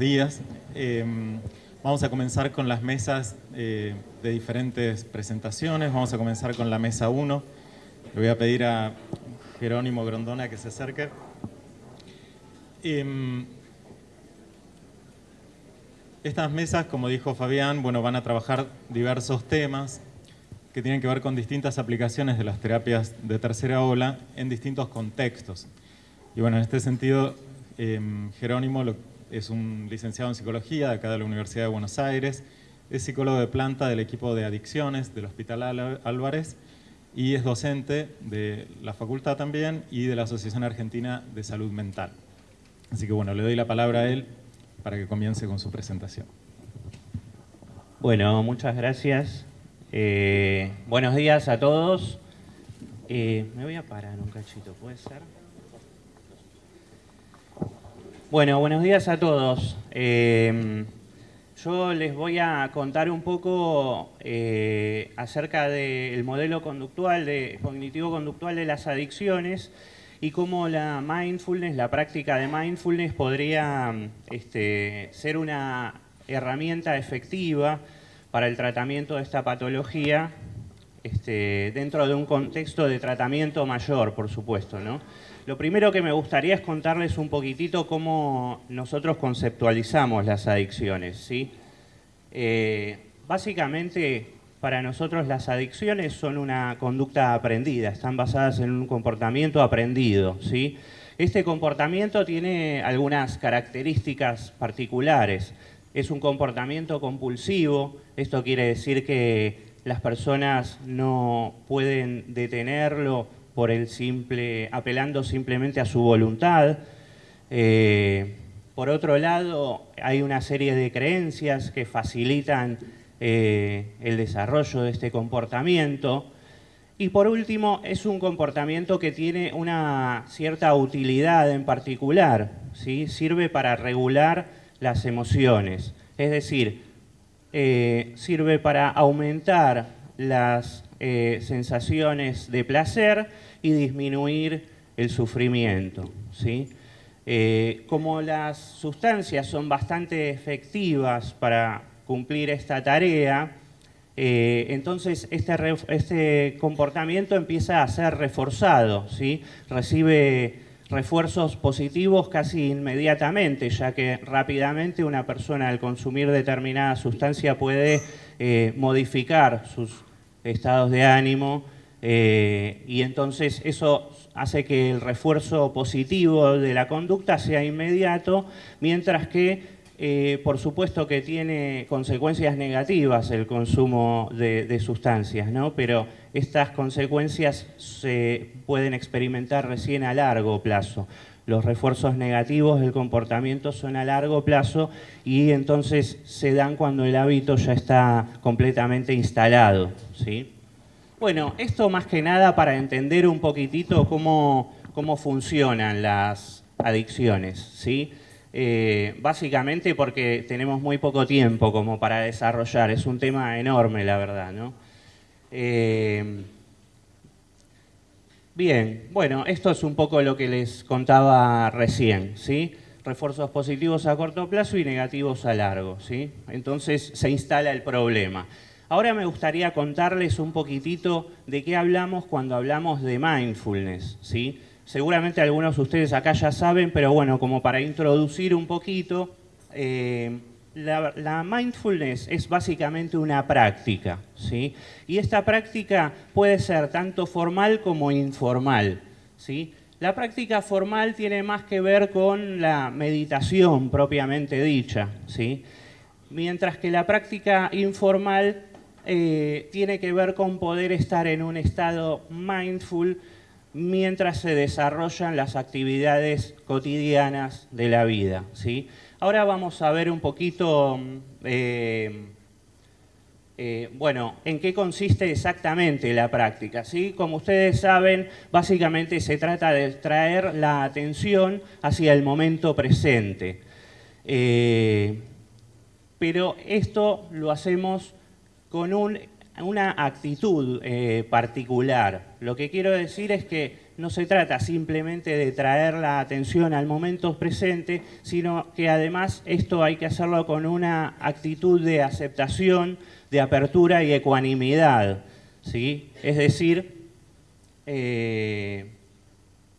días. Eh, vamos a comenzar con las mesas eh, de diferentes presentaciones. Vamos a comenzar con la mesa 1. Le voy a pedir a Jerónimo Grondona que se acerque. Em, estas mesas, como dijo Fabián, bueno, van a trabajar diversos temas que tienen que ver con distintas aplicaciones de las terapias de tercera ola en distintos contextos. Y bueno, en este sentido, em, Jerónimo es un licenciado en psicología de acá de la Universidad de Buenos Aires, es psicólogo de planta del equipo de adicciones del Hospital Álvarez y es docente de la facultad también y de la Asociación Argentina de Salud Mental. Así que bueno, le doy la palabra a él para que comience con su presentación. Bueno, muchas gracias. Eh, buenos días a todos. Eh, me voy a parar un cachito, ¿puede ser? Bueno, buenos días a todos. Eh, yo les voy a contar un poco eh, acerca del modelo conductual, cognitivo-conductual de las adicciones y cómo la mindfulness, la práctica de mindfulness podría este, ser una herramienta efectiva para el tratamiento de esta patología este, dentro de un contexto de tratamiento mayor, por supuesto. ¿no? Lo primero que me gustaría es contarles un poquitito cómo nosotros conceptualizamos las adicciones. ¿sí? Eh, básicamente, para nosotros las adicciones son una conducta aprendida, están basadas en un comportamiento aprendido. ¿sí? Este comportamiento tiene algunas características particulares. Es un comportamiento compulsivo, esto quiere decir que las personas no pueden detenerlo por el simple, apelando simplemente a su voluntad. Eh, por otro lado, hay una serie de creencias que facilitan eh, el desarrollo de este comportamiento. Y por último, es un comportamiento que tiene una cierta utilidad en particular, ¿sí? sirve para regular las emociones, es decir, eh, sirve para aumentar las sensaciones de placer y disminuir el sufrimiento. ¿sí? Eh, como las sustancias son bastante efectivas para cumplir esta tarea, eh, entonces este, este, comportamiento empieza a ser reforzado, ¿sí? recibe refuerzos positivos casi inmediatamente, ya que rápidamente una persona al consumir determinada sustancia puede eh, modificar sus estados de ánimo, eh, y entonces eso hace que el refuerzo positivo de la conducta sea inmediato, mientras que eh, por supuesto que tiene consecuencias negativas el consumo de, sustancias, ¿no? pero estas consecuencias se pueden experimentar recién a largo plazo. Los refuerzos negativos del comportamiento son a largo plazo y entonces se dan cuando el hábito ya está completamente instalado. ¿sí? Bueno, esto más que nada para entender un poquitito cómo, cómo funcionan las adicciones, ¿sí? Eh, básicamente porque tenemos muy poco tiempo como para desarrollar, es un tema enorme la verdad, ¿no? Eh, bien, bueno, esto es un poco lo que les contaba recién, ¿sí? Refuerzos positivos a corto plazo y negativos a largo, ¿sí? Entonces se instala el problema. Ahora me gustaría contarles un poquitito de qué hablamos cuando hablamos de mindfulness. ¿sí? Seguramente algunos de ustedes acá ya saben, pero bueno, como para introducir un poquito, eh, la, mindfulness es básicamente una práctica. ¿sí? Y esta práctica puede ser tanto formal como informal. ¿sí? La práctica formal tiene más que ver con la meditación propiamente dicha. ¿sí? Mientras que la práctica informal eh, tiene que ver con poder estar en un estado mindful mientras se desarrollan las actividades cotidianas de la vida. ¿sí? Ahora vamos a ver un poquito, eh, eh, bueno, en qué consiste exactamente la práctica. ¿sí? Como ustedes saben, básicamente se trata de traer la atención hacia el momento presente. pero esto lo hacemos con un una actitud eh, particular. Lo que quiero decir es que no se trata simplemente de traer la atención al momento presente, sino que además esto hay que hacerlo con una actitud de aceptación, de apertura y ecuanimidad. ¿sí? Es decir, eh,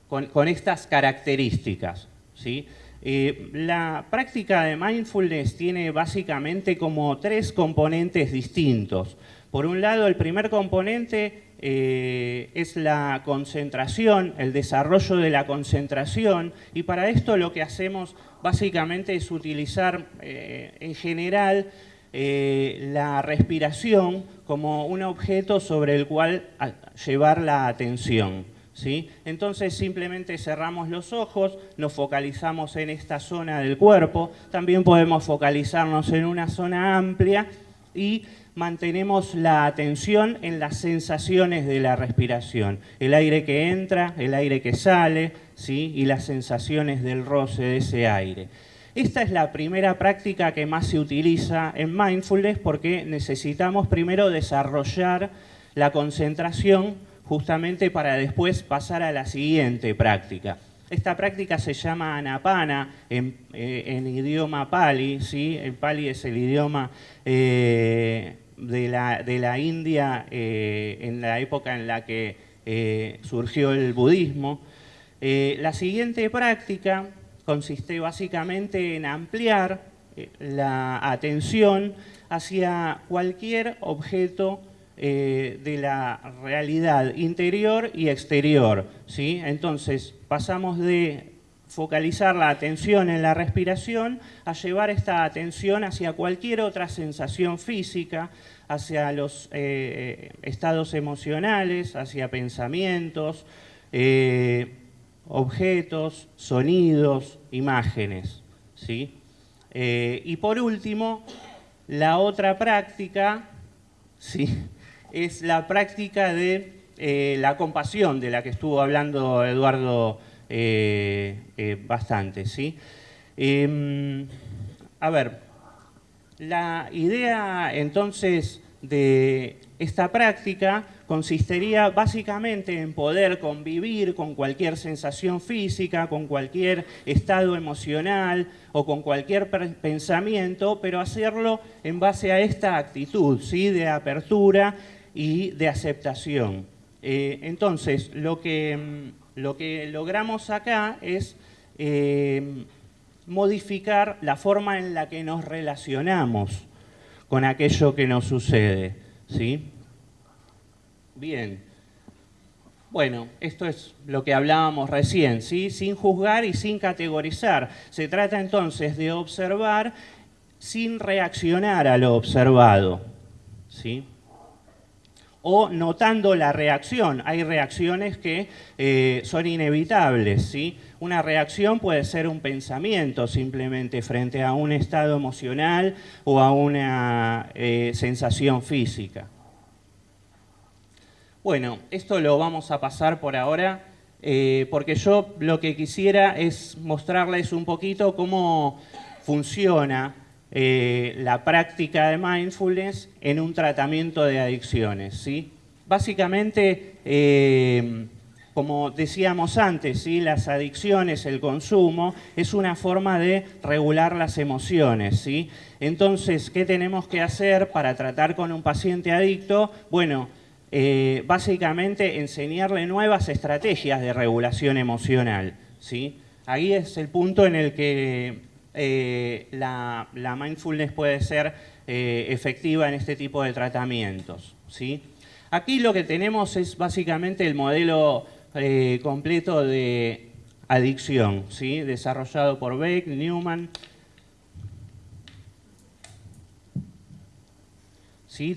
con, estas características. ¿sí? Eh, la práctica de mindfulness tiene básicamente como tres componentes distintos. Por un lado, el primer componente eh, es la concentración, el desarrollo de la concentración, y para esto lo que hacemos básicamente es utilizar eh, en general la respiración como un objeto sobre el cual llevar la atención. Entonces simplemente cerramos los ojos, nos focalizamos en esta zona del cuerpo, también podemos focalizarnos en una zona amplia y mantenemos la atención en las sensaciones de la respiración, el aire que entra, el aire que sale, ¿sí? y las sensaciones del roce de ese aire. Esta es la primera práctica que más se utiliza en mindfulness porque necesitamos primero desarrollar la concentración justamente para después pasar a la siguiente práctica. Esta práctica se llama anapana en, eh, idioma pali, ¿sí? el pali es el idioma eh, de, la, India eh, en la época en la que surgió el budismo. la siguiente práctica consiste básicamente en ampliar la atención hacia cualquier objeto eh, de la realidad interior y exterior. ¿sí? Entonces, pasamos de focalizar la atención en la respiración a llevar esta atención hacia cualquier otra sensación física, hacia los eh, estados emocionales, hacia pensamientos, eh, objetos, sonidos, imágenes. ¿sí? y por último, la otra práctica, ¿sí? Es la práctica de eh, la compasión, de la que estuvo hablando Eduardo eh, eh, bastante. ¿sí? Em, a ver, la idea entonces de esta práctica consistiría básicamente en poder convivir con cualquier sensación física, con cualquier estado emocional o con cualquier pensamiento, pero hacerlo en base a esta actitud ¿sí? de apertura y de aceptación. Eh, entonces, lo que, mm, lo que, logramos acá es eh, modificar la forma en la que nos relacionamos con aquello que nos sucede. ¿sí? Bien. Bueno, esto es lo que hablábamos recién, ¿sí? sin juzgar y sin categorizar. Se trata entonces de observar sin reaccionar a lo observado. ¿sí? O notando la reacción. Hay reacciones que eh, son inevitables. ¿sí? Una reacción puede ser un pensamiento simplemente frente a un estado emocional o a una eh, sensación física. Bueno, esto lo vamos a pasar por ahora eh, porque yo lo que quisiera es mostrarles un poquito cómo funciona eh, la práctica de mindfulness en un tratamiento de adicciones. ¿sí? Básicamente, eh, como decíamos antes, ¿sí? las adicciones, el consumo, es una forma de regular las emociones. ¿sí? Entonces, ¿qué tenemos que hacer para tratar con un paciente adicto? Bueno, eh, básicamente enseñarle nuevas estrategias de regulación emocional. ¿sí? Ahí es el punto en el que eh, la, mindfulness puede ser eh, efectiva en este tipo de tratamientos. ¿sí? Aquí lo que tenemos es básicamente el modelo eh, completo de adicción, ¿sí? desarrollado por Beck, Newman.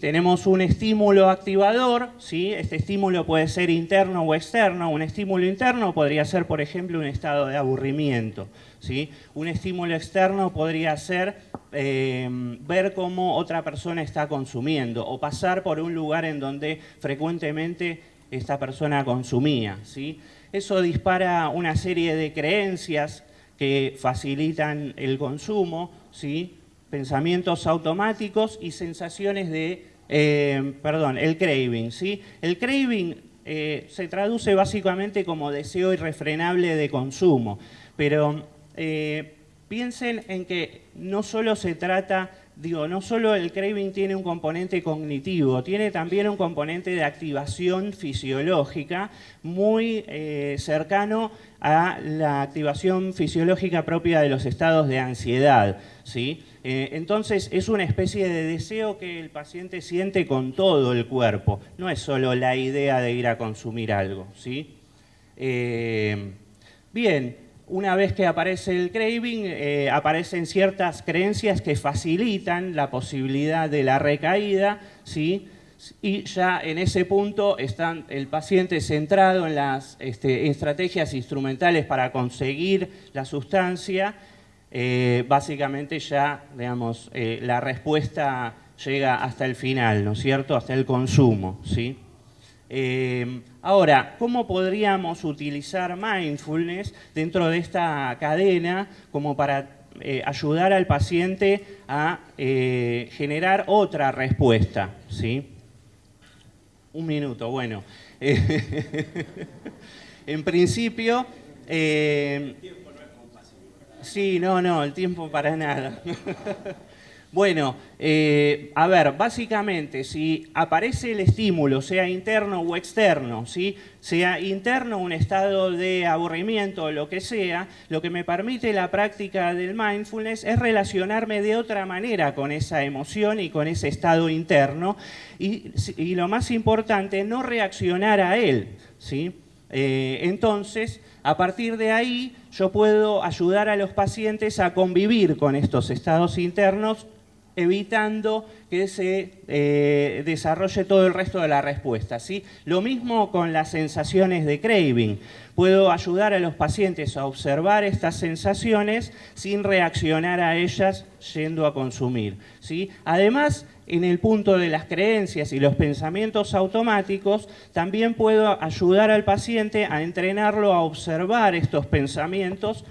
Tenemos un estímulo activador, ¿sí? este estímulo puede ser interno o externo. Un estímulo interno podría ser, por ejemplo, un estado de aburrimiento. Un estímulo externo podría ser eh, ver cómo otra persona está consumiendo o pasar por un lugar en donde frecuentemente esta persona consumía. ¿sí? Eso dispara una serie de creencias que facilitan el consumo, ¿sí? pensamientos automáticos y sensaciones de Eh, perdón, el craving, ¿sí? El craving eh, se traduce básicamente como deseo irrefrenable de consumo, pero eh, piensen en que no solo se trata digo, no solo el craving tiene un componente cognitivo, tiene también un componente de activación fisiológica muy eh, cercano a la activación fisiológica propia de los estados de ansiedad. ¿sí? Eh, entonces es una especie de deseo que el paciente siente con todo el cuerpo, no es solo la idea de ir a consumir algo. ¿sí? Bien, una vez que aparece el craving, eh, aparecen ciertas creencias que facilitan la posibilidad de la recaída, ¿sí? y ya en ese punto está el paciente centrado en las este, estrategias instrumentales para conseguir la sustancia, eh, básicamente ya, digamos, eh, la respuesta llega hasta el final, ¿no es cierto?, hasta el consumo, ¿sí? Eh, ahora, ¿cómo podríamos utilizar mindfulness dentro de esta cadena como para eh, ayudar al paciente a eh, generar otra respuesta? ¿sí? Un minuto, bueno. en principio... Sí, no, no, el tiempo para nada. Bueno, eh, a ver, básicamente, si aparece el estímulo, sea interno o externo, ¿sí? sea interno un estado de aburrimiento o lo que sea, lo que me permite la práctica del mindfulness es relacionarme de otra manera con esa emoción y con ese estado interno y, lo más importante, no reaccionar a él. ¿sí? Eh, entonces, a partir de ahí, yo puedo ayudar a los pacientes a convivir con estos estados internos evitando que se eh, desarrolle todo el resto de la respuesta. ¿sí? Lo mismo con las sensaciones de craving. Puedo ayudar a los pacientes a observar estas sensaciones sin reaccionar a ellas yendo a consumir. ¿sí? Además, en el punto de las creencias y los pensamientos automáticos, también puedo ayudar al paciente a entrenarlo a observar estos pensamientos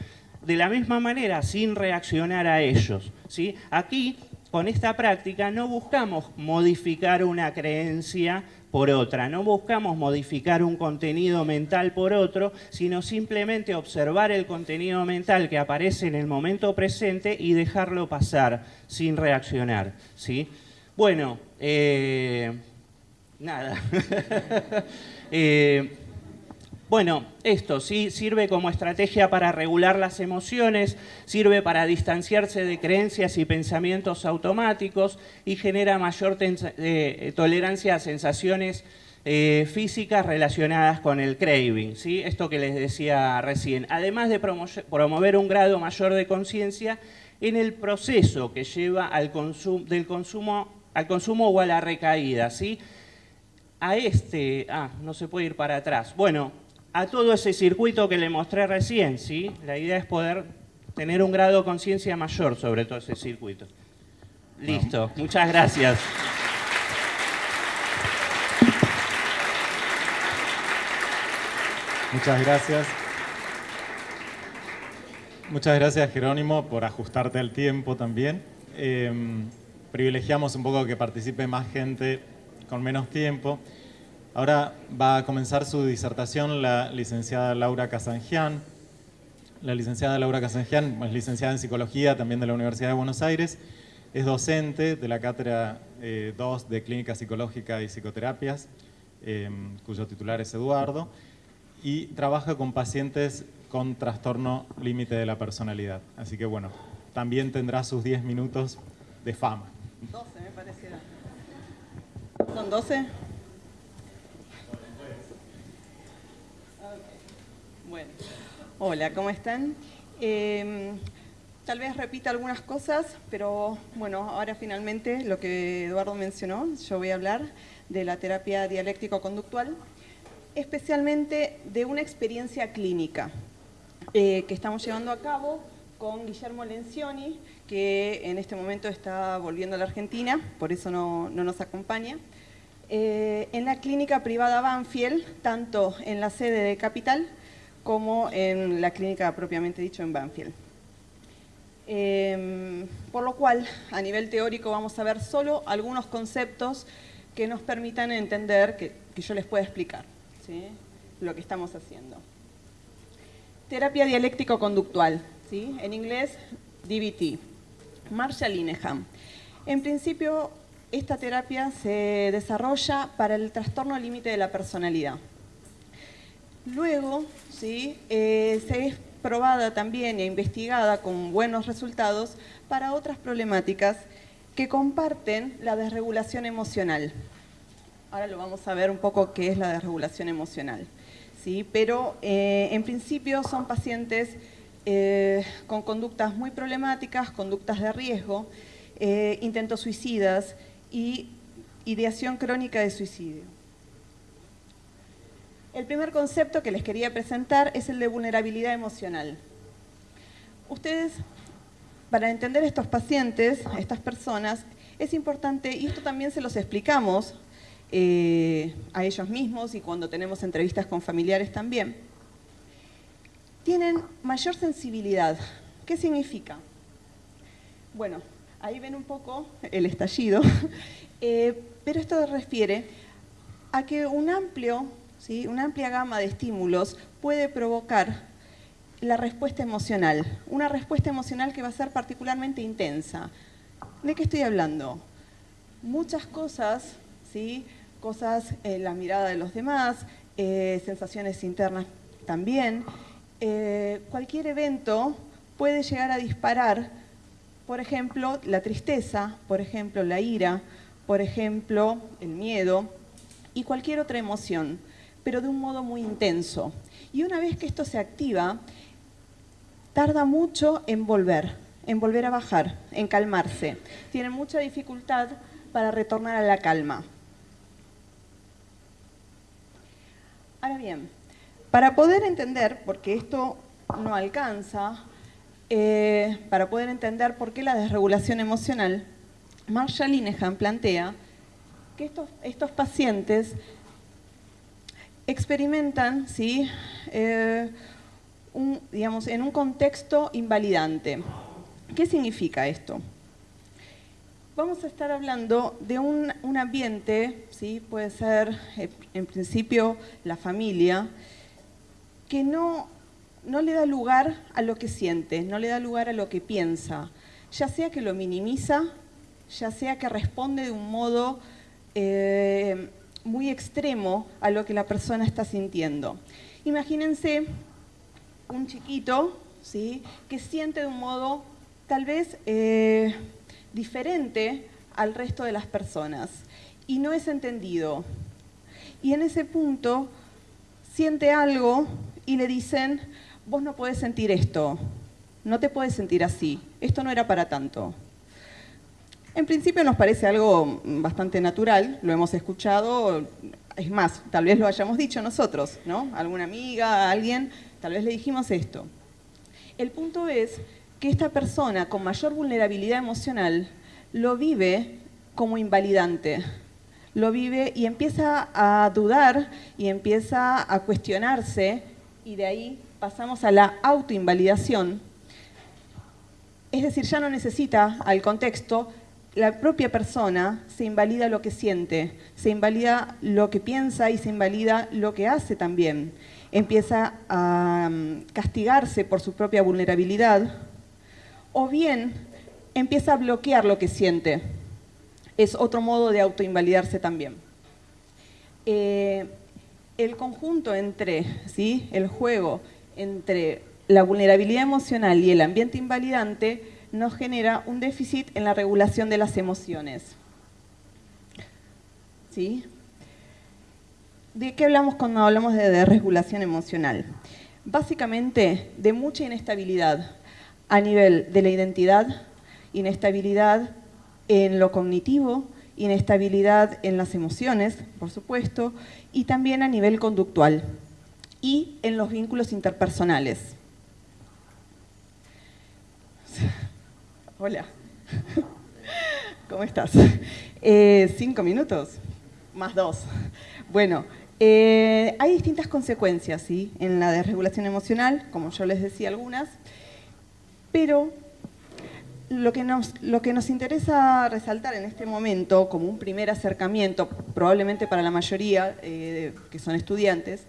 de la misma manera, sin reaccionar a ellos. ¿sí? Aquí con esta práctica no buscamos modificar una creencia por otra, no buscamos modificar un contenido mental por otro, sino simplemente observar el contenido mental que aparece en el momento presente y dejarlo pasar sin reaccionar. ¿sí? Bueno, eh, nada. Eh, bueno, esto sí sirve como estrategia para regular las emociones, sirve para distanciarse de creencias y pensamientos automáticos y genera mayor eh, tolerancia a sensaciones eh, físicas relacionadas con el craving, ¿sí? esto que les decía recién, además de promover un grado mayor de conciencia en el proceso que lleva al del consumo, al consumo o a la recaída. ¿sí? A este, ah, no se puede ir para atrás. Bueno, a todo ese circuito que le mostré recién, ¿sí? La idea es poder tener un grado de conciencia mayor sobre todo ese circuito. Listo, muchas gracias. Muchas gracias. Muchas gracias, Jerónimo, por ajustarte al tiempo también. Em, privilegiamos un poco que participe más gente con menos tiempo. Ahora va a comenzar su disertación la licenciada Laura Casangian. La licenciada Laura Casangian es licenciada en Psicología también de la Universidad de Buenos Aires. Es docente de la Cátedra 2 eh, de Clínica Psicológica y Psicoterapias, em, cuyo titular es Eduardo, y trabaja con pacientes con trastorno límite de la personalidad. Así que bueno, también tendrá sus 10 minutos de fama. 12 me parece. ¿Son 12? Bueno, hola, ¿cómo están? Em, tal vez repita algunas cosas, pero bueno, ahora finalmente lo que Eduardo mencionó, yo voy a hablar de la terapia dialéctico-conductual, especialmente de una experiencia clínica eh, que estamos llevando a cabo con Guillermo Lencioni, que en este momento está volviendo a la Argentina, por eso no, nos acompaña. Eh, en la clínica privada Banfield, tanto en la sede de Capital como en la clínica propiamente dicho en Banfield. Em, por lo cual, a nivel teórico vamos a ver solo algunos conceptos que nos permitan entender, que, yo les pueda explicar lo que estamos haciendo. Terapia dialéctico-conductual, ¿sí? en inglés DBT, Marshall Linehan. En principio, esta terapia se desarrolla para el trastorno límite de la personalidad. Luego, ¿sí? Eh, se es probada también e investigada con buenos resultados para otras problemáticas que comparten la desregulación emocional. Ahora lo vamos a ver un poco qué es la desregulación emocional. ¿sí? Pero eh, en principio son pacientes eh, con conductas muy problemáticas, conductas de riesgo, intentos suicidas y ideación crónica de suicidio. El primer concepto que les quería presentar es el de vulnerabilidad emocional. Ustedes, para entender estos pacientes, estas personas, es importante, y esto también se los explicamos eh, a ellos mismos y cuando tenemos entrevistas con familiares también, tienen mayor sensibilidad. ¿Qué significa? Bueno, ahí ven un poco el estallido, eh, pero esto refiere a que un amplio una amplia gama de estímulos puede provocar la respuesta emocional, una respuesta emocional que va a ser particularmente intensa. ¿De qué estoy hablando? Muchas cosas, ¿sí? cosas en la mirada de los demás, eh, sensaciones internas también. Eh, cualquier evento puede llegar a disparar, por ejemplo, la tristeza, por ejemplo, la ira, por ejemplo, el miedo y cualquier otra emoción pero de un modo muy intenso. Y una vez que esto se activa, tarda mucho en volver, en volver a bajar, en calmarse. Tiene mucha dificultad para retornar a la calma. Ahora bien, para poder entender, porque esto no alcanza, eh, para poder entender por qué la desregulación emocional, Marshall Linehan plantea que estos, estos pacientes experimentan ¿sí? Eh, digamos, en un contexto invalidante. ¿Qué significa esto? Vamos a estar hablando de un, ambiente, ¿sí? puede ser eh, en principio la familia, que no, no le da lugar a lo que siente, no le da lugar a lo que piensa, ya sea que lo minimiza, ya sea que responde de un modo eh, muy extremo a lo que la persona está sintiendo. Imagínense un chiquito ¿sí? que siente de un modo tal vez eh, diferente al resto de las personas y no es entendido. Y en ese punto siente algo y le dicen, vos no podés sentir esto, no te puedes sentir así, esto no era para tanto. En principio nos parece algo bastante natural, lo hemos escuchado, es más, tal vez lo hayamos dicho nosotros, ¿no? Alguna amiga, alguien, tal vez le dijimos esto. El punto es que esta persona con mayor vulnerabilidad emocional lo vive como invalidante, lo vive y empieza a dudar y empieza a cuestionarse y de ahí pasamos a la autoinvalidación. Es decir, ya no necesita al contexto, la propia persona se invalida lo que siente, se invalida lo que piensa y se invalida lo que hace también. Empieza a mm, castigarse por su propia vulnerabilidad o bien empieza a bloquear lo que siente. Es otro modo de autoinvalidarse también. Eh, el conjunto entre, ¿sí? el juego entre la vulnerabilidad emocional y el ambiente invalidante nos genera un déficit en la regulación de las emociones. ¿Sí? ¿De qué hablamos cuando hablamos de desregulación emocional? Básicamente de mucha inestabilidad a nivel de la identidad, inestabilidad en lo cognitivo, inestabilidad en las emociones, por supuesto, y también a nivel conductual y en los vínculos interpersonales. Hola. ¿Cómo estás? Eh, cinco minutos, más dos. Bueno, eh, hay distintas consecuencias ¿sí? en la desregulación emocional, como yo les decía algunas, pero lo que, nos, lo que nos interesa resaltar en este momento, como un primer acercamiento, probablemente para la mayoría eh, que son estudiantes,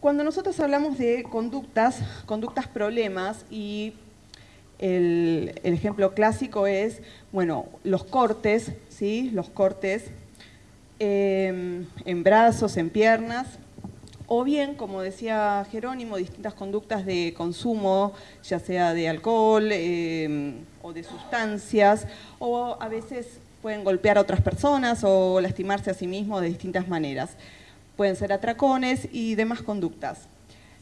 cuando nosotros hablamos de conductas, conductas problemas, y el, ejemplo clásico es, bueno, los cortes, ¿sí? Los cortes em, en brazos, en piernas, o bien, como decía Jerónimo, distintas conductas de consumo, ya sea de alcohol em, o de sustancias, o a veces pueden golpear a otras personas o lastimarse a sí mismos de distintas maneras. Pueden ser atracones y demás conductas.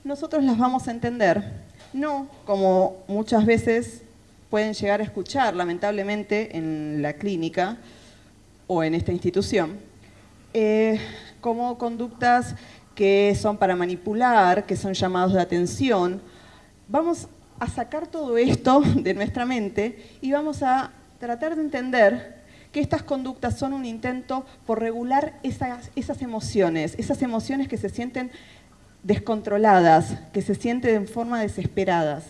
Nosotros las vamos a entender, no como muchas veces pueden llegar a escuchar, lamentablemente, en la clínica o en esta institución, eh, como conductas que son para manipular, que son llamados de atención. Vamos a sacar todo esto de nuestra mente y vamos a tratar de entender que estas conductas son un intento por regular esas, esas emociones, esas emociones que se sienten descontroladas, que se sienten en forma desesperadas.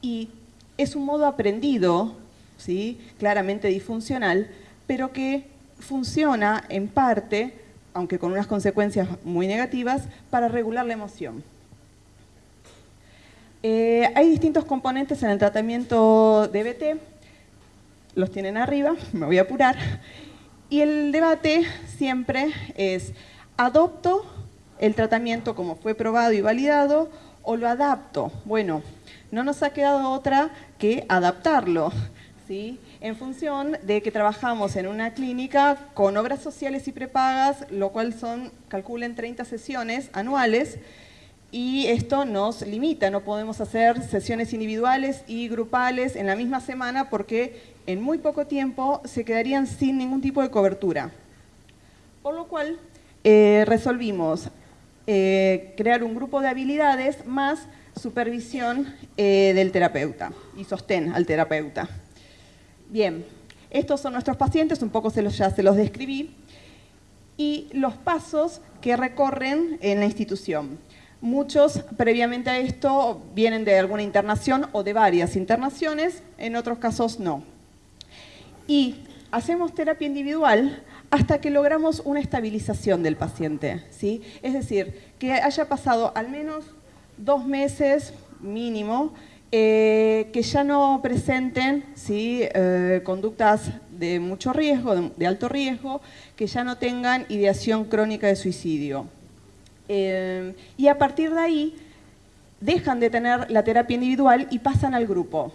Y es un modo aprendido, ¿sí? claramente disfuncional, pero que funciona en parte aunque con unas consecuencias muy negativas, para regular la emoción. Eh, hay distintos componentes en el tratamiento de BT, los tienen arriba, me voy a apurar, y el debate siempre es, ¿adopto el tratamiento como fue probado y validado o lo adapto? Bueno, no nos ha quedado otra que adaptarlo, ¿sí? en función de que trabajamos en una clínica con obras sociales y prepagas, lo cual son, calculen, 30 sesiones anuales, y esto nos limita, no podemos hacer sesiones individuales y grupales en la misma semana porque en muy poco tiempo se quedarían sin ningún tipo de cobertura. Por lo cual eh, resolvimos eh, crear un grupo de habilidades más supervisión eh, del terapeuta y sostén al terapeuta. Bien, estos son nuestros pacientes, un poco se los, ya se los describí, y los pasos que recorren en la institución. Muchos previamente a esto vienen de alguna internación o de varias internaciones, en otros casos no. Y hacemos terapia individual hasta que logramos una estabilización del paciente. ¿sí? Es decir, que haya pasado al menos dos meses mínimo eh, que ya no presenten ¿sí? Eh, conductas de mucho riesgo, de, alto riesgo, que ya no tengan ideación crónica de suicidio. Eh, y a partir de ahí dejan de tener la terapia individual y pasan al grupo.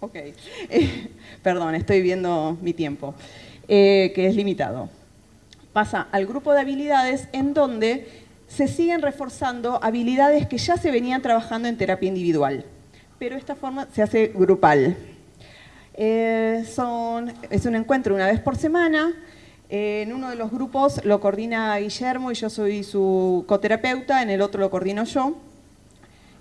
Ok, perdón, estoy viendo mi tiempo, que es limitado. Pasa al grupo de habilidades en donde se siguen reforzando habilidades que ya se venían trabajando en terapia individual, pero esta forma se hace grupal. Eh, es un encuentro una vez por semana, en uno de los grupos lo coordina Guillermo y yo soy su coterapeuta, en el otro lo coordino yo.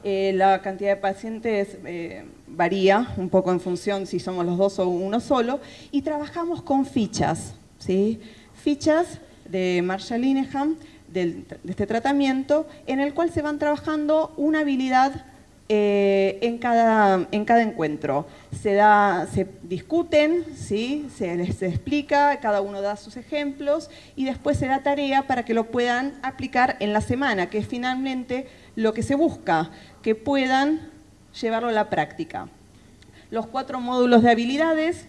Eh, la cantidad de pacientes eh, varía un poco en función si somos los dos o uno solo, y trabajamos con fichas, ¿sí? fichas de Marshall Linehan, de este tratamiento, en el cual se van trabajando una habilidad eh, en, cada, en cada encuentro. Se, da, se discuten, ¿sí? se les explica, cada uno da sus ejemplos y después se da tarea para que lo puedan aplicar en la semana, que es finalmente lo que se busca, que puedan llevarlo a la práctica. Los cuatro módulos de habilidades,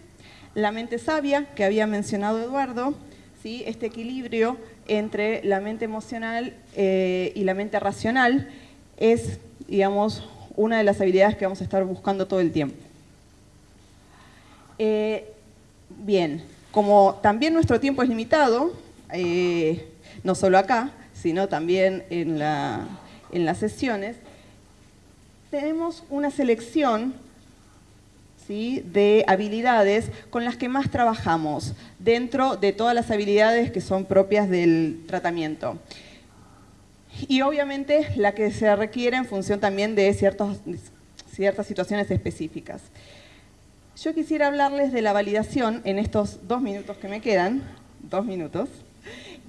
la mente sabia, que había mencionado Eduardo, ¿sí? este equilibrio entre la mente emocional eh, y la mente racional es, digamos, una de las habilidades que vamos a estar buscando todo el tiempo. Eh, bien, como también nuestro tiempo es limitado, eh, no solo acá, sino también en, en las sesiones, tenemos una selección de habilidades con las que más trabajamos dentro de todas las habilidades que son propias del tratamiento. Y obviamente la que se requiere en función también de ciertas situaciones específicas. Yo quisiera hablarles de la validación en estos dos minutos que me quedan, dos minutos.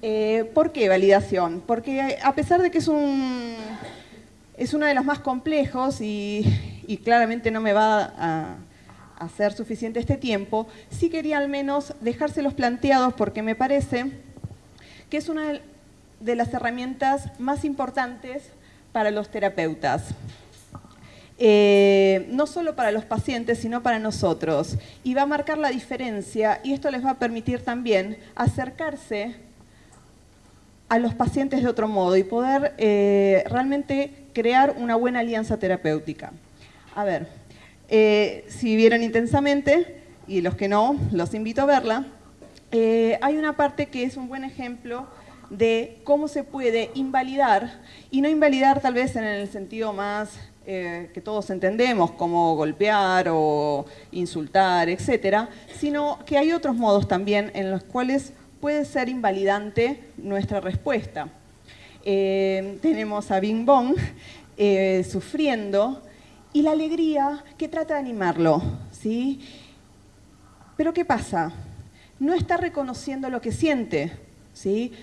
Eh, ¿Por qué validación? Porque a pesar de que es, un, es uno de los más complejos y, claramente no me va a, ser suficiente este tiempo, sí quería al menos dejárselos planteados porque me parece que es una de las herramientas más importantes para los terapeutas. Eh, no solo para los pacientes, sino para nosotros. Y va a marcar la diferencia y esto les va a permitir también acercarse a los pacientes de otro modo y poder eh, realmente crear una buena alianza terapéutica. A ver, eh, si vieron intensamente, y los que no, los invito a verla, hay una parte que es un buen ejemplo de cómo se puede invalidar, y no invalidar tal vez en el sentido más eh, que todos entendemos, como golpear o insultar, etcétera, sino que hay otros modos también en los cuales puede ser invalidante nuestra respuesta. Eh, tenemos a Bing Bong eh, sufriendo y la alegría que trata de animarlo, ¿sí? Pero ¿qué pasa? No está reconociendo lo que siente,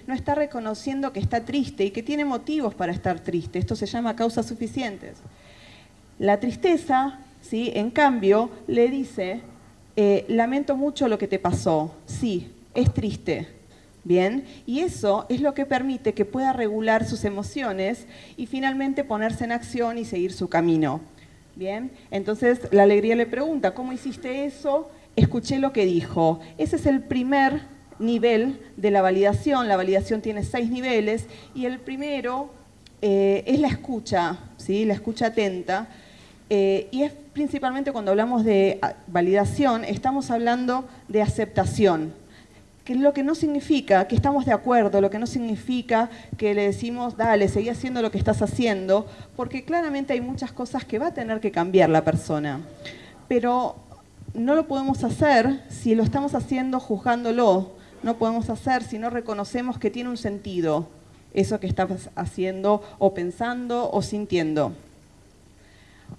no está reconociendo que está triste y que tiene motivos para estar triste. Esto se llama causas suficientes. La tristeza, ¿sí? en cambio, le dice, eh, lamento mucho lo que te pasó. Sí, es triste. Bien, y eso es lo que permite que pueda regular sus emociones y finalmente ponerse en acción y seguir su camino. Bien, entonces la alegría le pregunta, ¿cómo hiciste eso? Escuché lo que dijo. Ese es el primer nivel de la validación. La validación tiene seis niveles y el primero eh, es la escucha, ¿sí? la escucha atenta. Eh, y es principalmente cuando hablamos de ah, validación, estamos hablando de aceptación, que es lo que no significa que estamos de acuerdo, lo que no significa que le decimos, dale, seguí haciendo lo que estás haciendo, porque claramente hay muchas cosas que va a tener que cambiar la persona. Pero no lo podemos hacer si lo estamos haciendo juzgándolo, no podemos hacer si no reconocemos que tiene un sentido eso que estás haciendo o pensando o sintiendo.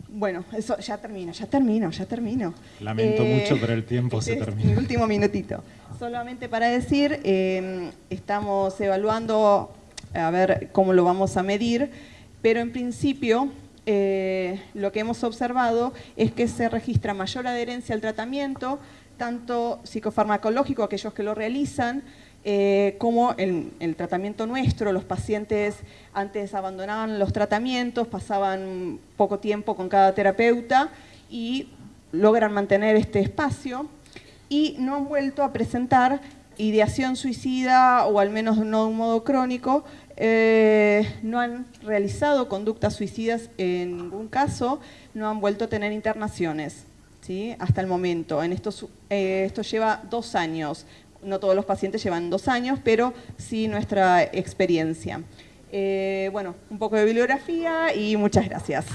Bueno, eso ya termino, ya termino, ya termino. Lamento eh, mucho, pero el tiempo se termina. Mi último minutito. Solamente para decir, eh, estamos evaluando a ver cómo lo vamos a medir, pero en principio eh, lo que hemos observado es que se registra mayor adherencia al tratamiento, tanto psicofarmacológico, aquellos que lo realizan, eh, como el, el, tratamiento nuestro. Los pacientes antes abandonaban los tratamientos, pasaban poco tiempo con cada terapeuta y logran mantener este espacio y no han vuelto a presentar ideación suicida o al menos no de un modo crónico, eh, no han realizado conductas suicidas en ningún caso, no han vuelto a tener internaciones hasta el momento. En eh, esto lleva dos años. No todos los pacientes llevan dos años, pero sí nuestra experiencia. Eh, bueno, un poco de bibliografía y muchas gracias.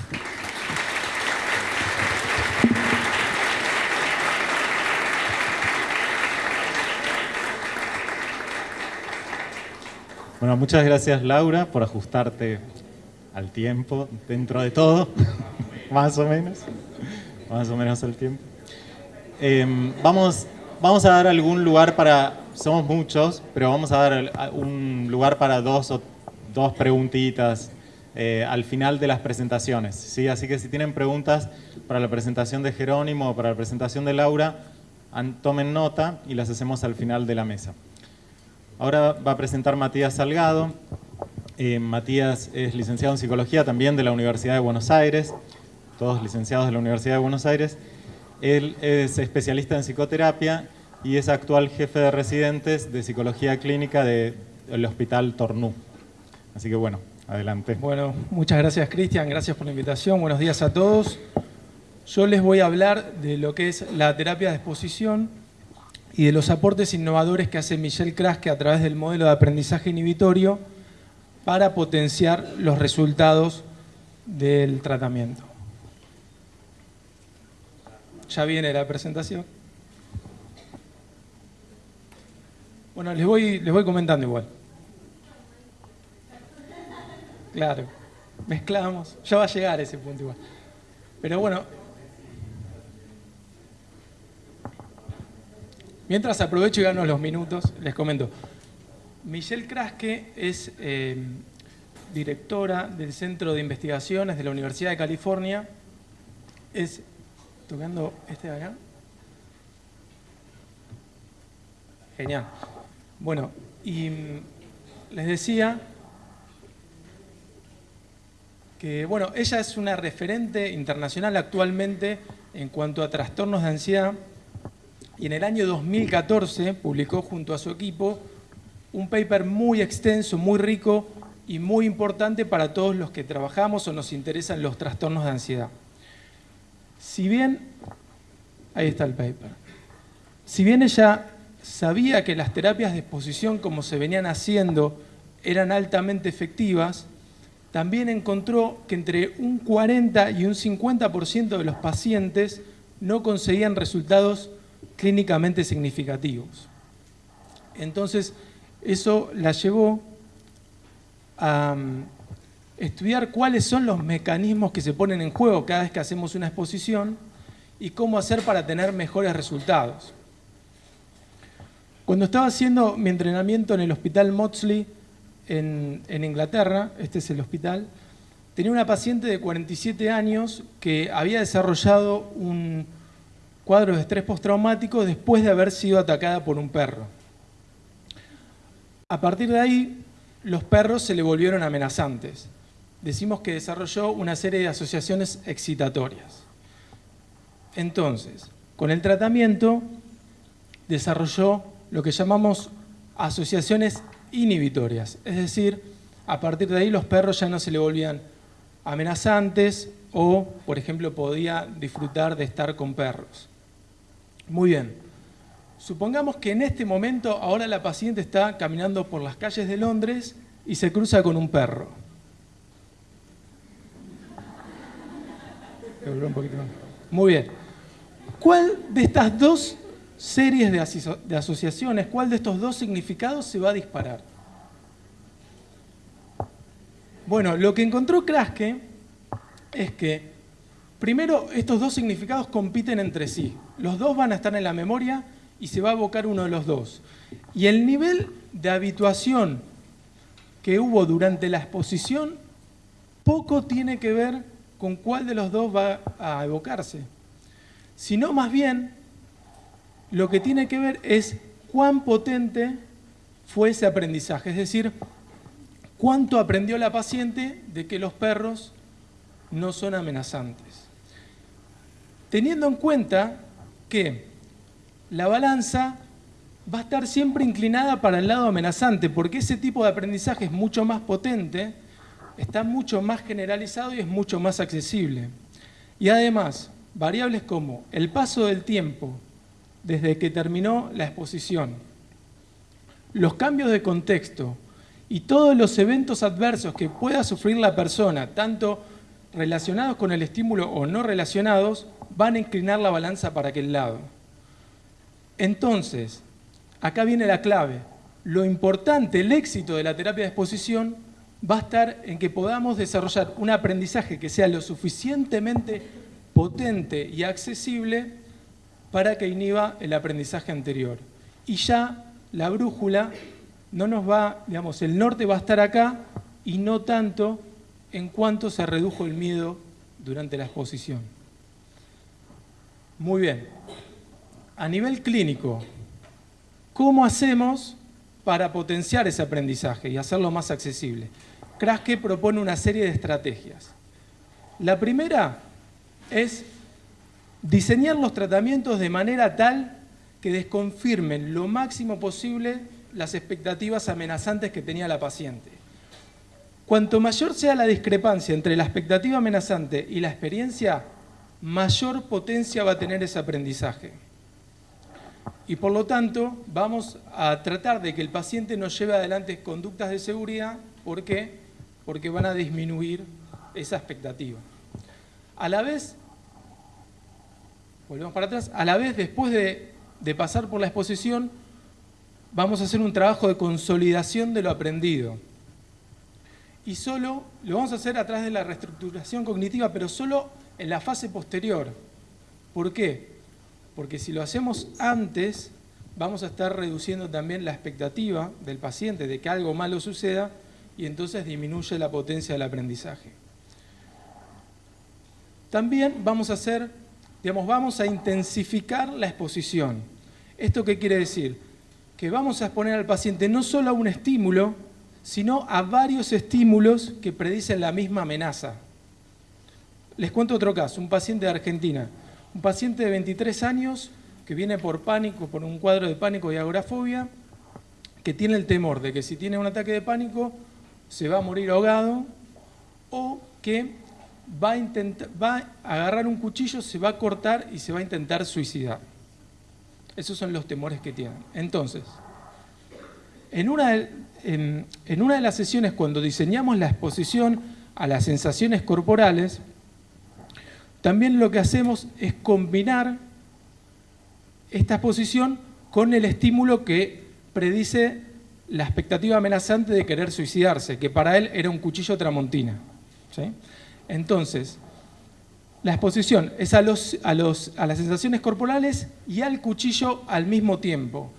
Bueno, muchas gracias Laura por ajustarte al tiempo dentro de todo, más o menos más o menos el tiempo. Em, vamos, vamos a dar algún lugar para, somos muchos, pero vamos a dar un lugar para dos, o, dos preguntitas eh, al final de las presentaciones. ¿sí? Así que si tienen preguntas para la presentación de Jerónimo o para la presentación de Laura, tomen nota y las hacemos al final de la mesa. Ahora va a presentar Matías Salgado. Eh, Matías es licenciado en Psicología también de la Universidad de Buenos Aires todos licenciados de la Universidad de Buenos Aires. Él es especialista en psicoterapia y es actual jefe de residentes de psicología clínica del Hospital Tornú. Así que bueno, adelante. Bueno, muchas gracias Cristian, gracias por la invitación, buenos días a todos. Yo les voy a hablar de lo que es la terapia de exposición y de los aportes innovadores que hace Michelle Kraske a través del modelo de aprendizaje inhibitorio para potenciar los resultados del tratamiento. Ya viene la presentación. Bueno, les voy, les voy comentando igual. Claro, mezclamos. Ya va a llegar ese punto igual. Pero bueno, mientras aprovecho y gano los minutos, les comento. Michelle Kraske es eh, directora del Centro de Investigaciones de la Universidad de California es tocando este de acá. Genial. Bueno, y mm, les decía que, bueno, ella es una referente internacional actualmente en cuanto a trastornos de ansiedad y en el año 2014 publicó junto a su equipo un paper muy extenso, muy rico y muy importante para todos los que trabajamos o nos interesan los trastornos de ansiedad. Si bien, ahí está el paper, si bien ella sabía que las terapias de exposición como se venían haciendo eran altamente efectivas, también encontró que entre un 40 y un 50% de los pacientes no conseguían resultados clínicamente significativos. Entonces, eso la llevó a mm, estudiar cuáles son los mecanismos que se ponen en juego cada vez que hacemos una exposición y cómo hacer para tener mejores resultados. Cuando estaba haciendo mi entrenamiento en el Hospital Maudsley en, en Inglaterra, este es el hospital, tenía una paciente de 47 años que había desarrollado un cuadro de estrés postraumático después de haber sido atacada por un perro. A partir de ahí, los perros se le volvieron amenazantes. Decimos que desarrolló una serie de asociaciones excitatorias. Entonces, con el tratamiento desarrolló lo que llamamos asociaciones inhibitorias, es decir, a partir de ahí los perros ya no se le volvían amenazantes o, por ejemplo, podía disfrutar de estar con perros. Muy bien. Supongamos que en este momento ahora la paciente está caminando por las calles de Londres y se cruza con un perro. Muy bien. ¿Cuál de estas dos series de, asociaciones, cuál de estos dos significados se va a disparar? Bueno, lo que encontró Kraske es que, primero, estos dos significados compiten entre sí. Los dos van a estar en la memoria y se va a evocar uno de los dos. Y el nivel de habituación que hubo durante la exposición poco tiene que ver con cuál de los dos va a evocarse, sino más bien lo que tiene que ver es cuán potente fue ese aprendizaje, es decir, cuánto aprendió la paciente de que los perros no son amenazantes. Teniendo en cuenta que la balanza va a estar siempre inclinada para el lado amenazante, porque ese tipo de aprendizaje es mucho más potente, está mucho más generalizado y es mucho más accesible. Y además, variables como el paso del tiempo desde que terminó la exposición, los cambios de contexto y todos los eventos adversos que pueda sufrir la persona, tanto relacionados con el estímulo o no relacionados, van a inclinar la balanza para aquel lado. Entonces, acá viene la clave. Lo importante, el éxito de la terapia de exposición va a estar en que podamos desarrollar un aprendizaje que sea lo suficientemente potente y accesible para que inhiba el aprendizaje anterior. Y ya la brújula no nos va, digamos, el norte va a estar acá y no tanto en cuanto se redujo el miedo durante la exposición. Muy bien a nivel clínico, ¿cómo hacemos para potenciar ese aprendizaje y hacerlo más accesible? Kraske propone una serie de estrategias. La primera es diseñar los tratamientos de manera tal que desconfirmen lo máximo posible las expectativas amenazantes que tenía la paciente. Cuanto mayor sea la discrepancia entre la expectativa amenazante y la experiencia, mayor potencia va a tener ese aprendizaje y por lo tanto vamos a tratar de que el paciente nos lleve adelante conductas de seguridad. ¿Por qué? Porque van a disminuir esa expectativa. A la vez, volvemos para atrás, a la vez después de, de pasar por la exposición, vamos a hacer un trabajo de consolidación de lo aprendido. Y solo, lo vamos a hacer a través de la reestructuración cognitiva, pero solo en la fase posterior. ¿Por qué? porque si lo hacemos antes, vamos a estar reduciendo también la expectativa del paciente de que algo malo suceda y entonces disminuye la potencia del aprendizaje. También vamos a hacer, digamos, vamos a intensificar la exposición. ¿Esto qué quiere decir? Que vamos a exponer al paciente no solo a un estímulo, sino a varios estímulos que predicen la misma amenaza. Les cuento otro caso, un paciente de Argentina, un paciente de 23 años que viene por pánico, por un cuadro de pánico y agorafobia, que tiene el temor de que si tiene un ataque de pánico se va a morir ahogado o que va a, va a agarrar un cuchillo, se va a cortar y se va a intentar suicidar. Esos son los temores que tienen. Entonces, en una, en, una de las sesiones, cuando diseñamos la exposición a las sensaciones corporales, también lo que hacemos es combinar esta exposición con el estímulo que predice la expectativa amenazante de querer suicidarse, que para él era un cuchillo tramontina. Entonces, la exposición es a, los, a, los, a las sensaciones corporales y al cuchillo al mismo tiempo.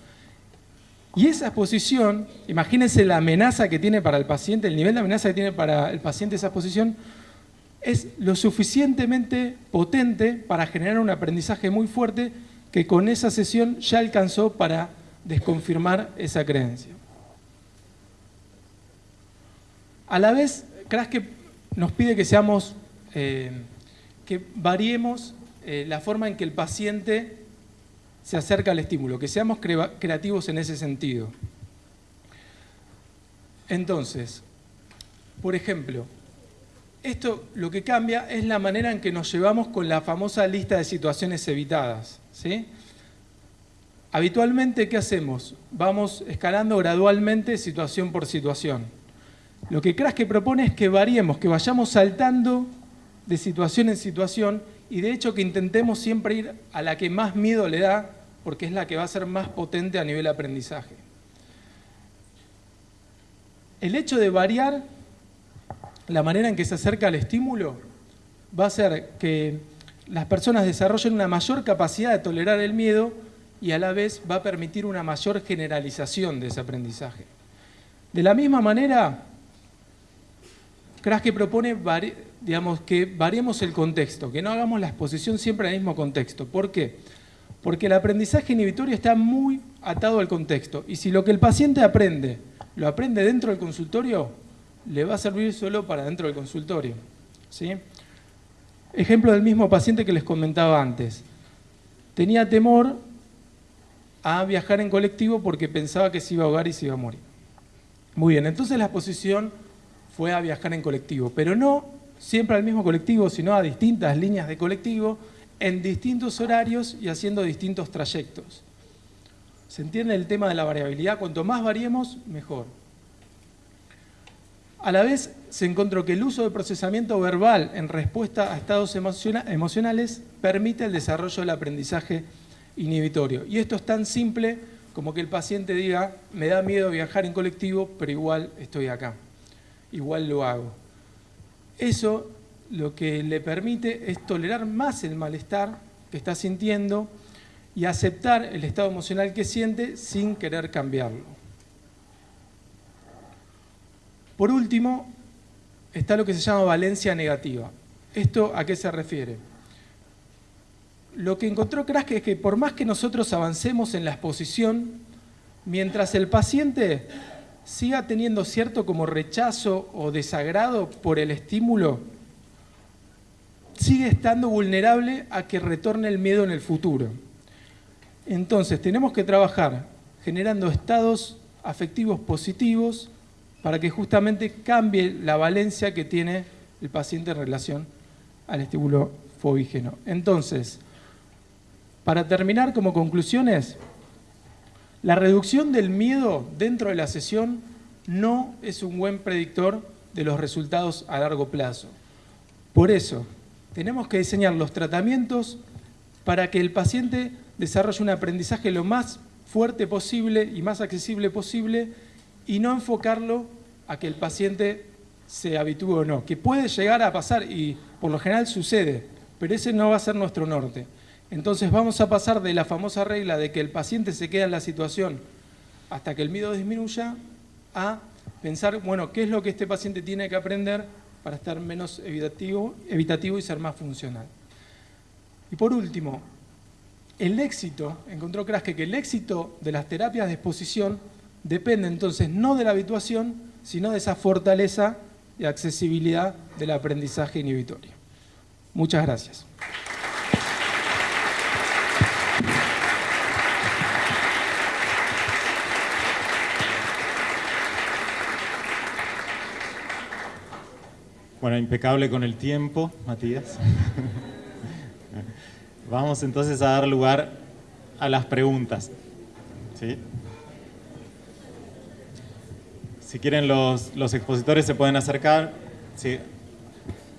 Y esa exposición, imagínense la amenaza que tiene para el paciente, el nivel de amenaza que tiene para el paciente esa exposición, es lo suficientemente potente para generar un aprendizaje muy fuerte que con esa sesión ya alcanzó para desconfirmar esa creencia. A la vez, que nos pide que seamos, eh, que variemos eh, la forma en que el paciente se acerca al estímulo, que seamos creativos en ese sentido. Entonces, por ejemplo, esto lo que cambia es la manera en que nos llevamos con la famosa lista de situaciones evitadas. ¿sí? Habitualmente, ¿qué hacemos? Vamos escalando gradualmente situación por situación. Lo que que propone es que variemos, que vayamos saltando de situación en situación y de hecho que intentemos siempre ir a la que más miedo le da, porque es la que va a ser más potente a nivel aprendizaje. El hecho de variar la manera en que se acerca al estímulo va a hacer que las personas desarrollen una mayor capacidad de tolerar el miedo y a la vez va a permitir una mayor generalización de ese aprendizaje. De la misma manera, que propone digamos, que variemos el contexto, que no hagamos la exposición siempre al mismo contexto. ¿Por qué? Porque el aprendizaje inhibitorio está muy atado al contexto. Y si lo que el paciente aprende, lo aprende dentro del consultorio, le va a servir solo para dentro del consultorio. ¿sí? Ejemplo del mismo paciente que les comentaba antes. Tenía temor a viajar en colectivo porque pensaba que se iba a ahogar y se iba a morir. Muy bien, entonces la exposición fue a viajar en colectivo, pero no siempre al mismo colectivo, sino a distintas líneas de colectivo, en distintos horarios y haciendo distintos trayectos. ¿Se entiende el tema de la variabilidad? Cuanto más variemos, mejor. A la vez, se encontró que el uso de procesamiento verbal en respuesta a estados emocionales permite el desarrollo del aprendizaje inhibitorio. Y esto es tan simple como que el paciente diga, me da miedo viajar en colectivo, pero igual estoy acá igual lo hago. Eso lo que le permite es tolerar más el malestar que está sintiendo y aceptar el estado emocional que siente sin querer cambiarlo. Por último, está lo que se llama valencia negativa. ¿Esto a qué se refiere? Lo que encontró Krask es que por más que nosotros avancemos en la exposición, mientras el paciente siga teniendo cierto como rechazo o desagrado por el estímulo, sigue estando vulnerable a que retorne el miedo en el futuro. Entonces tenemos que trabajar generando estados afectivos positivos para que justamente cambie la valencia que tiene el paciente en relación al estímulo fobígeno. Entonces, para terminar como conclusiones, la reducción del miedo dentro de la sesión no es un buen predictor de los resultados a largo plazo. Por eso, tenemos que diseñar los tratamientos para que el paciente desarrolle un aprendizaje lo más fuerte posible y más accesible posible y no enfocarlo a que el paciente se habitúe o no, que puede llegar a pasar y por lo general sucede, pero ese no va a ser nuestro norte. Entonces vamos a pasar de la famosa regla de que el paciente se queda en la situación hasta que el miedo disminuya a pensar, bueno, ¿qué es lo que este paciente tiene que aprender para estar menos evitativo, evitativo y ser más funcional. Y por último, el éxito, encontró Kraske que el éxito de las terapias de exposición depende entonces no de la habituación, sino de esa fortaleza y accesibilidad del aprendizaje inhibitorio. Muchas gracias. Bueno, impecable con el tiempo, Matías. Vamos entonces a dar lugar a las preguntas. Si quieren los, los, expositores se pueden acercar. ¿Sí?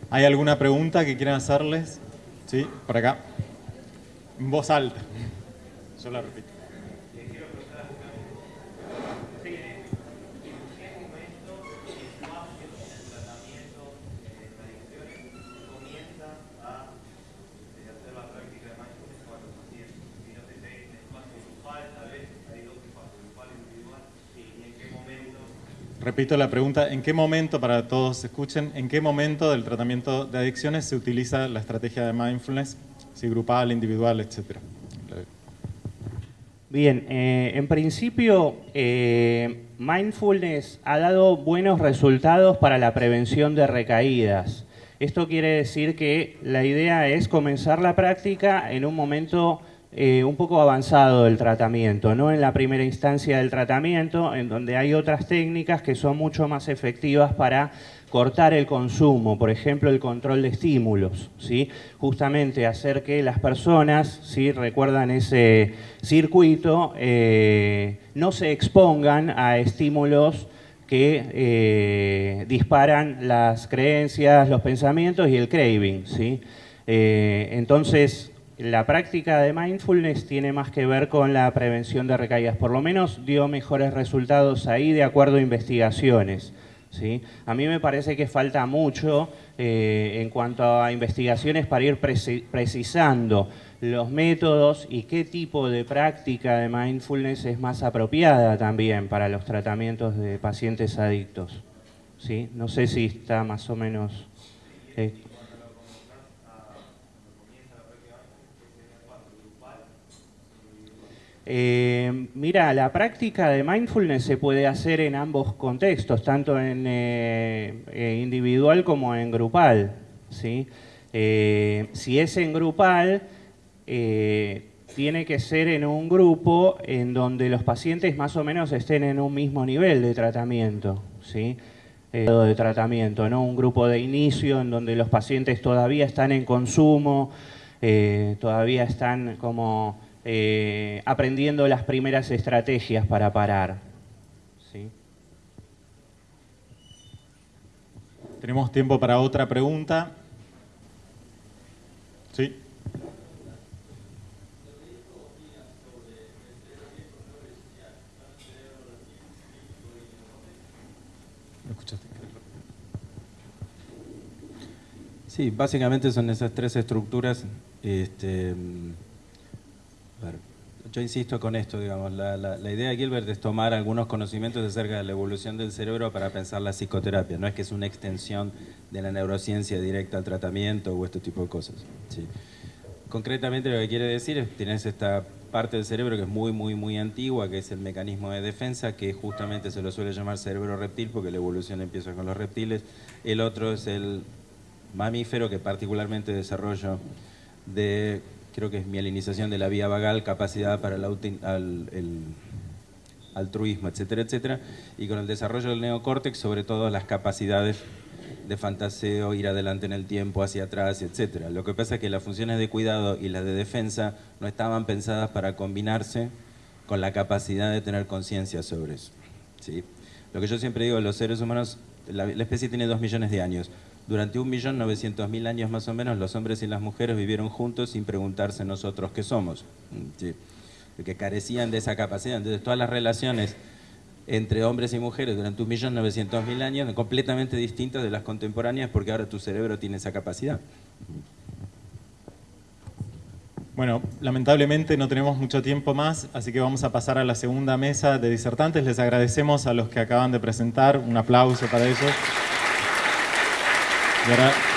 ¿Hay alguna pregunta que quieran hacerles? ¿Sí? Por acá. En voz alta. Yo la repito. Repito la pregunta, ¿en qué momento, para todos escuchen, en qué momento del tratamiento de adicciones se utiliza la estrategia de mindfulness, si grupal, individual, etcétera? Bien, eh, en principio, eh, mindfulness ha dado buenos resultados para la prevención de recaídas. Esto quiere decir que la idea es comenzar la práctica en un momento eh, un poco avanzado del tratamiento, no en la primera instancia del tratamiento, en donde hay otras técnicas que son mucho más efectivas para cortar el consumo, por ejemplo, el control de estímulos, ¿sí? justamente hacer que las personas, si recuerdan ese circuito, eh, no se expongan a estímulos que eh, disparan las creencias, los pensamientos y el craving. ¿sí? entonces, la práctica de mindfulness tiene más que ver con la prevención de recaídas. Por lo menos dio mejores resultados ahí de acuerdo a investigaciones. ¿sí? A mí me parece que falta mucho eh, en cuanto a investigaciones para ir precisando los métodos y qué tipo de práctica de mindfulness es más apropiada también para los tratamientos de pacientes adictos. ¿sí? No sé si está más o menos... Eh, Eh, mira, la práctica de mindfulness se puede hacer en ambos contextos, tanto en eh, eh, individual como en grupal. ¿sí? si es en grupal, tiene que ser en un grupo en donde los pacientes más o menos estén en un mismo nivel de tratamiento. ¿sí? de tratamiento, ¿no? un grupo de inicio en donde los pacientes todavía están en consumo, todavía están como eh, aprendiendo las primeras estrategias para parar. ¿sí? Tenemos tiempo para otra pregunta. Sí. Sí, básicamente son esas tres estructuras este, yo insisto con esto, digamos, la, idea de Gilbert es tomar algunos conocimientos acerca de la evolución del cerebro para pensar la psicoterapia, no es que es una extensión de la neurociencia directa al tratamiento o este tipo de cosas. Concretamente lo que quiere decir es que tienes esta parte del cerebro que es muy, muy, muy antigua, que es el mecanismo de defensa, que justamente se lo suele llamar cerebro reptil, porque la evolución empieza con los reptiles. El otro es el mamífero, que particularmente desarrollo de creo que es mielinización de la vía vagal, capacidad para el, altruismo, etcétera, etcétera, y con el desarrollo del neocórtex, sobre todo las capacidades de fantaseo, ir adelante en el tiempo, hacia atrás, etcétera. Lo que pasa es que las funciones de cuidado y las de defensa no estaban pensadas para combinarse con la capacidad de tener conciencia sobre eso. ¿sí? Lo que yo siempre digo, los seres humanos, la especie tiene dos millones de años. Durante un millón novecientos mil años más o menos, los hombres y las mujeres vivieron juntos sin preguntarse nosotros qué somos, ¿sí? que carecían de esa capacidad. Entonces, todas las relaciones entre hombres y mujeres durante un millón novecientos mil años completamente distintas de las contemporáneas porque ahora tu cerebro tiene esa capacidad. Bueno, lamentablemente no tenemos mucho tiempo más, así que vamos a pasar a la segunda mesa de disertantes. Les agradecemos a los que acaban de presentar. Un aplauso para ellos. Y ahora